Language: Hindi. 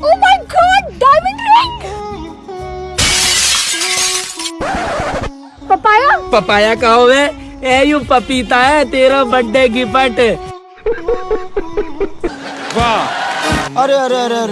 Oh my god, diamond ring! Papaya papaya कहो वे ए यू पपीता है तेरा बर्थडे गिफ्ट अरे अरे अरे अरे।